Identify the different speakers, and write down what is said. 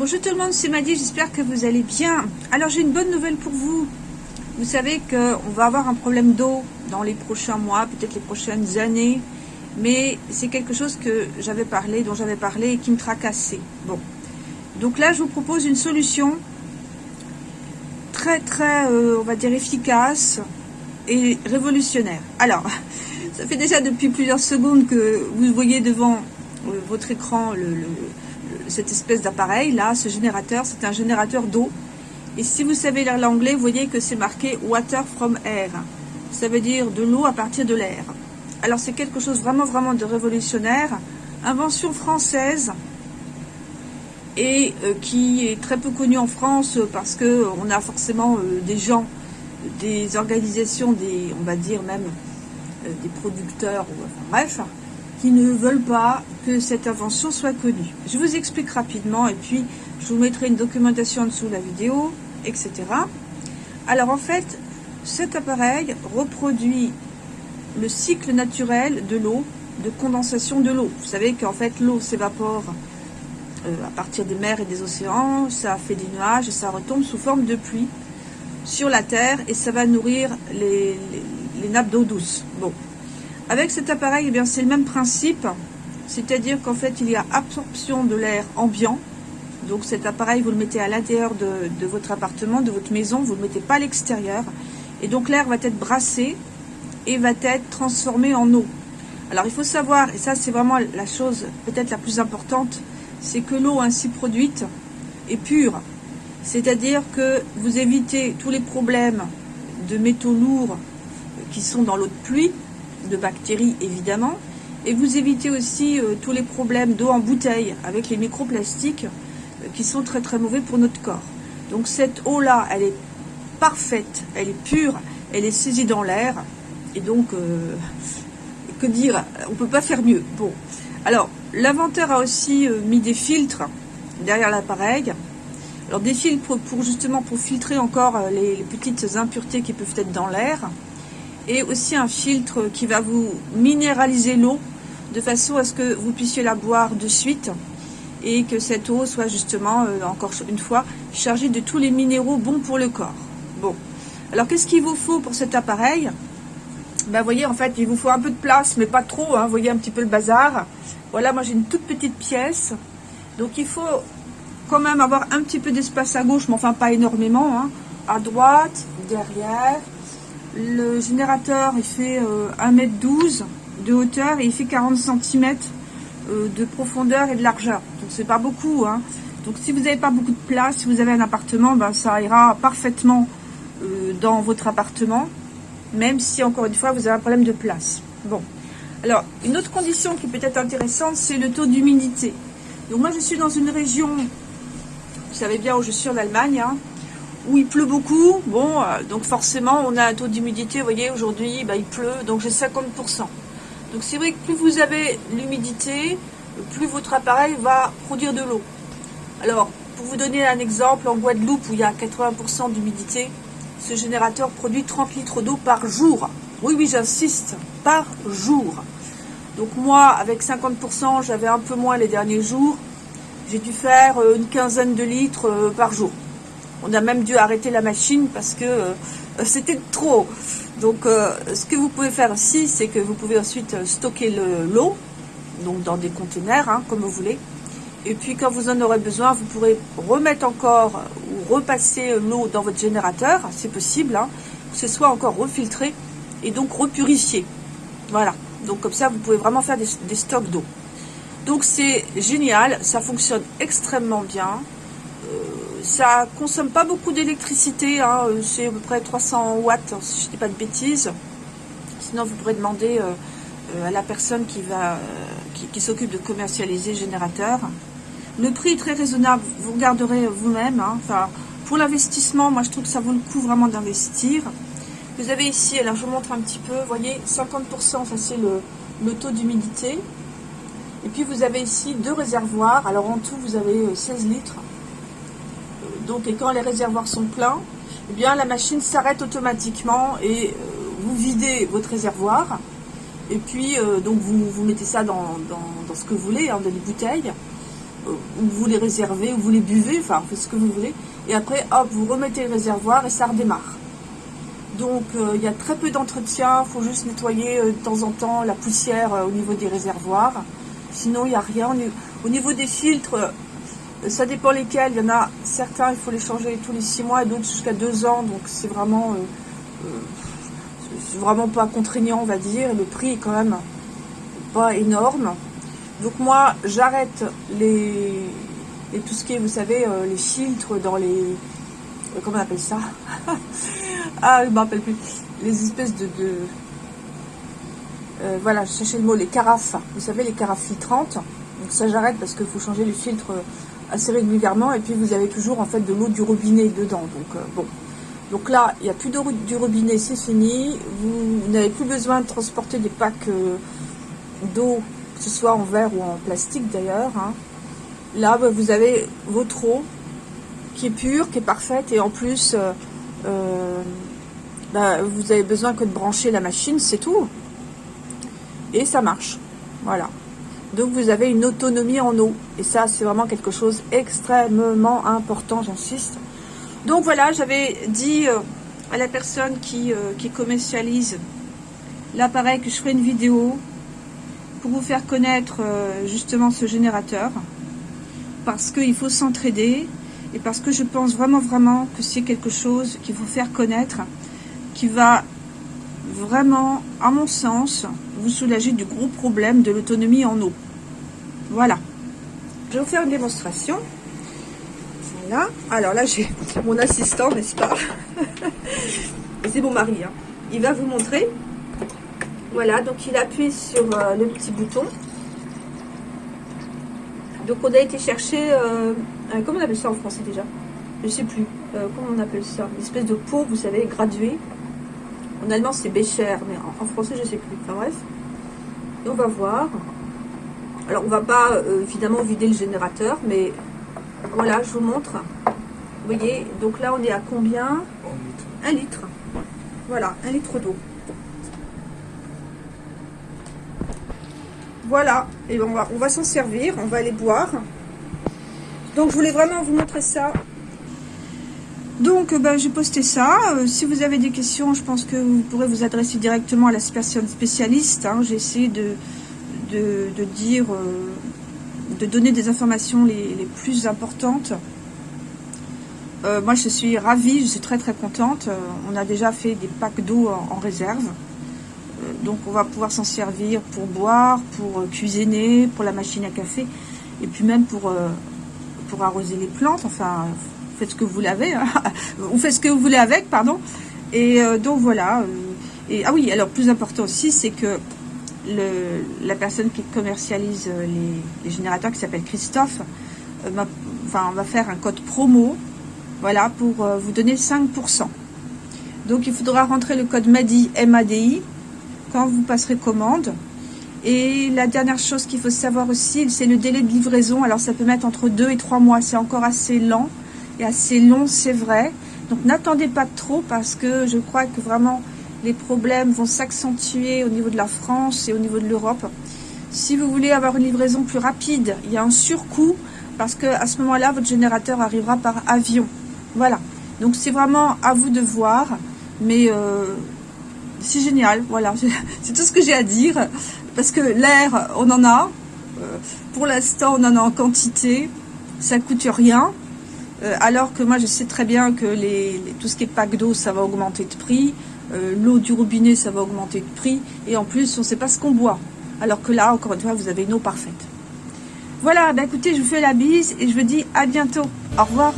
Speaker 1: Bonjour tout le monde, c'est Maddy, j'espère que vous allez bien. Alors j'ai une bonne nouvelle pour vous. Vous savez qu'on va avoir un problème d'eau dans les prochains mois, peut-être les prochaines années, mais c'est quelque chose que j'avais parlé, dont j'avais parlé et qui me tracassait. Bon, donc là je vous propose une solution très très, euh, on va dire efficace et révolutionnaire. Alors, ça fait déjà depuis plusieurs secondes que vous voyez devant euh, votre écran le cette espèce d'appareil là, ce générateur, c'est un générateur d'eau. Et si vous savez lire l'anglais, vous voyez que c'est marqué water from air. Ça veut dire de l'eau à partir de l'air. Alors c'est quelque chose vraiment vraiment de révolutionnaire, invention française et euh, qui est très peu connue en France parce que on a forcément euh, des gens, des organisations, on va dire même euh, des producteurs, bref, qui ne veulent pas que cette invention soit connue. Je vous explique rapidement et puis je vous mettrai une documentation en dessous de la vidéo, etc. Alors en fait, cet appareil reproduit le cycle naturel de l'eau, de condensation de l'eau. Vous savez qu'en fait l'eau s'évapore euh, à partir des mers et des océans, ça fait des nuages et ça retombe sous forme de pluie sur la terre et ça va nourrir les, les nappes d'eau douce. Bon, avec cet appareil, eh c'est le même principe, c'est-à-dire qu'en fait, il y a absorption de l'air ambiant. Donc cet appareil, vous le mettez à l'intérieur de, votre appartement, de votre maison, vous ne le mettez pas à l'extérieur. Et donc l'air va être brassé et va être transformé en eau. Alors il faut savoir, et ça c'est vraiment la chose peut-être la plus importante, c'est que l'eau ainsi produite est pure. C'est-à-dire que vous évitez tous les problèmes de métaux lourds qui sont dans l'eau de pluie, de bactéries évidemment, et vous évitez aussi euh, tous les problèmes d'eau en bouteille avec les microplastiques euh, qui sont très très mauvais pour notre corps. Donc cette eau-là, elle est parfaite, elle est pure, elle est saisie dans l'air, et donc, euh, que dire, on ne peut pas faire mieux. Bon, alors, l'inventeur a aussi mis des filtres derrière l'appareil, alors des filtres pour, justement pour filtrer encore les petites impuretés qui peuvent être dans l'air, et aussi un filtre qui va vous minéraliser l'eau de façon à ce que vous puissiez la boire de suite et que cette eau soit justement, euh, encore une fois, chargée de tous les minéraux bons pour le corps. Bon, alors qu'est-ce qu'il vous faut pour cet appareil? Ben voyez, en fait, il vous faut un peu de place, mais pas trop, hein, vous voyez un petit peu le bazar. Voilà, moi j'ai une toute petite pièce, donc il faut quand même avoir un petit peu d'espace à gauche, mais enfin pas énormément, hein. à droite, derrière, le générateur, il fait 1m12 euh, de hauteur et il fait 40 cm euh, de profondeur et de largeur. Donc c'est pas beaucoup. Hein. Donc si vous n'avez pas beaucoup de place, si vous avez un appartement, ben, ça ira parfaitement euh, dans votre appartement. Même si, encore une fois, vous avez un problème de place. Bon. Alors, une autre condition qui peut être intéressante, c'est le taux d'humidité. Donc moi, je suis dans une région, vous savez bien où je suis en Allemagne, hein, où il pleut beaucoup, bon, euh, donc forcément on a un taux d'humidité, vous voyez, aujourd'hui bah, il pleut, donc j'ai 50%. Donc c'est vrai que plus vous avez l'humidité, plus votre appareil va produire de l'eau. Alors, pour vous donner un exemple, en Guadeloupe où il y a 80% d'humidité, ce générateur produit 30 litres d'eau par jour. Oui, oui, j'insiste, par jour. Donc moi, avec 50%, j'avais un peu moins les derniers jours. J'ai dû faire euh, une quinzaine de litres euh, par jour. On a même dû arrêter la machine parce que euh, c'était trop. Donc euh, ce que vous pouvez faire aussi, c'est que vous pouvez ensuite euh, stocker l'eau, donc dans des conteneurs, hein, comme vous voulez. Et puis quand vous en aurez besoin, vous pourrez remettre encore ou repasser l'eau dans votre générateur, c'est possible, hein, que ce soit encore refiltré et donc repurifié. Voilà, donc comme ça vous pouvez vraiment faire des, des stocks d'eau. Donc c'est génial, ça fonctionne extrêmement bien ça consomme pas beaucoup d'électricité, hein, euh, c'est à peu près 300 watts, si je ne dis pas de bêtises. Sinon, vous pourrez demander euh, euh, à la personne qui, qui, s'occupe de commercialiser le générateur. Le prix est très raisonnable, vous regarderez vous-même. Hein. enfin, pour l'investissement, moi je trouve que ça vaut le coup vraiment d'investir. Vous avez ici, alors je vous montre un petit peu, vous voyez, 50%, ça c'est le taux d'humidité. Et puis vous avez ici deux réservoirs, alors en tout vous avez 16 litres. Donc, et quand les réservoirs sont pleins, eh bien, la machine s'arrête automatiquement et euh, vous videz votre réservoir. Et puis, euh, donc, vous, vous, mettez ça dans, ce que vous voulez, hein, dans les bouteilles. vous les réservez, ou vous les buvez, enfin, faites ce que vous voulez. Et après, hop, vous remettez le réservoir et ça redémarre. Donc, il y a très peu d'entretien. Il faut juste nettoyer de temps en temps la poussière au niveau des réservoirs. Sinon, il n'y a rien. Au niveau des filtres, ça dépend lesquels. Il y en a certains, il faut les changer tous les six mois et d'autres jusqu'à deux ans. Donc, c'est vraiment, vraiment pas contraignant, on va dire. Le prix est quand même pas énorme. Donc moi, j'arrête les, tout ce qui est, vous savez, euh, les filtres dans les... Euh, comment on appelle ça? Ah, je me rappelle plus. Les espèces de... Euh, voilà, je cherchais le mot, les carafes. Vous savez, les carafes filtrantes. Donc ça, j'arrête parce qu'il faut changer les filtres assez régulièrement. Et puis, vous avez toujours, en fait, de l'eau du robinet dedans. Donc, bon. Donc là, il n'y a plus d'eau du robinet, c'est fini. Vous, n'avez plus besoin de transporter des packs d'eau que ce soit en verre ou en plastique d'ailleurs. Hein. Là, bah, vous avez votre eau qui est pure, qui est parfaite, et en plus, euh, euh, bah, vous avez besoin que de brancher la machine, c'est tout. Et ça marche. Voilà. Donc vous avez une autonomie en eau. Et ça, c'est vraiment quelque chose extrêmement important, j'insiste. Donc voilà, j'avais dit euh, à la personne qui, qui commercialise l'appareil que je ferai une vidéo pour vous faire connaître euh, justement ce générateur parce qu'il faut s'entraider et parce que je pense vraiment vraiment que c'est quelque chose qu'il faut faire connaître qui va vraiment, à mon sens, vous soulager du gros problème de l'autonomie en eau. Voilà. Je vais vous faire une démonstration. Voilà. Alors là, j'ai mon assistant, n'est-ce pas C'est mon mari. Hein. Il va vous montrer voilà, donc il appuie sur euh, le petit bouton. Donc on a été chercher, euh, comment on appelle ça en français déjà? Je sais plus, euh, comment on appelle ça? Une espèce de pot, vous savez, gradué. En allemand c'est Becher, mais en, français je sais plus. Enfin bref. Et on va voir. Alors on va pas évidemment vider le générateur, mais voilà, je vous montre. Vous voyez, donc là on est à combien? Un litre. Voilà, un litre d'eau. Voilà, et on va, on va s'en servir, on va aller boire. Donc je voulais vraiment vous montrer ça. Donc ben, j'ai posté ça. Euh, si vous avez des questions, je pense que vous pourrez vous adresser directement à la personne spécialiste. Hein. J'ai essayé de, de, dire, euh, de donner des informations les, plus importantes. Euh, moi je suis ravie, je suis très très contente. on a déjà fait des packs d'eau en réserve donc on va pouvoir s'en servir pour boire, pour euh, cuisiner, pour la machine à café, et puis même pour, euh, pour arroser les plantes, enfin, faites ce que vous voulez avec, hein. faites ce que vous voulez avec, pardon. Et euh, donc voilà, et, ah oui, alors plus important aussi, c'est que la personne qui commercialise les, générateurs, qui s'appelle Christophe, va faire un code promo, voilà, pour vous donner 5%. Donc il faudra rentrer le code MADI, M-A-D-I, quand vous passerez commande. Et la dernière chose qu'il faut savoir aussi, c'est le délai de livraison. Alors ça peut mettre entre 2 et 3 mois, c'est encore assez lent et assez long, c'est vrai. Donc n'attendez pas trop parce que je crois que vraiment les problèmes vont s'accentuer au niveau de la France et au niveau de l'Europe. Si vous voulez avoir une livraison plus rapide, il y a un surcoût parce que à ce moment-là, votre générateur arrivera par avion. Voilà. Donc c'est vraiment à vous de voir. Mais euh, c'est génial, voilà, c'est tout ce que j'ai à dire, parce que l'air, on en a, euh, pour l'instant on en a en quantité, ça coûte rien, euh, alors que moi je sais très bien que les, tout ce qui est pack d'eau, ça va augmenter de prix, euh, l'eau du robinet, ça va augmenter de prix, et en plus on ne sait pas ce qu'on boit, alors que là, encore une fois, vous avez une eau parfaite. Voilà, bah écoutez, je vous fais la bise, et je vous dis à bientôt, au revoir.